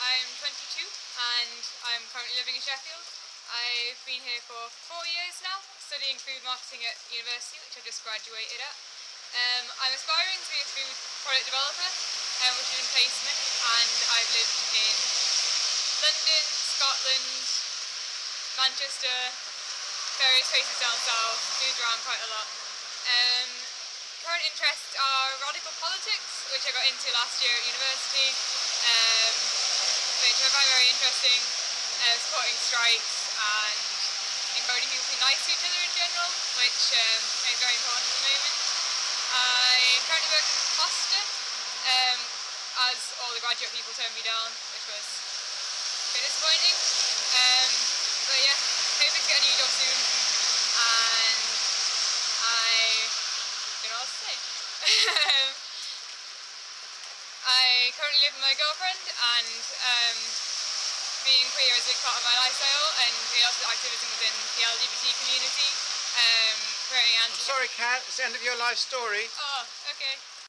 I'm 22 and I'm currently living in Sheffield. I've been here for four years now, studying food marketing at university, which I've just graduated at. Um, I'm aspiring to be a food product developer, um, which is in placement, and I've lived in London, Scotland, Manchester, various places down south, moved around quite a lot. Um, current interests are radical politics, which I got into last year at university, um, which I find very interesting, uh, supporting strikes and encouraging people to be nice to each other in general, which um, is very important at the moment. I currently work as a Costa, um, as all the graduate people turned me down, which was a bit disappointing. Um, but yeah, hoping to get a new job soon, and I don't know what else to say. I currently live with my girlfriend and um, being queer is a big part of my lifestyle and lots of activism within the LGBT community. Um, creating I'm sorry, Kat, it's the end of your life story. Oh, okay.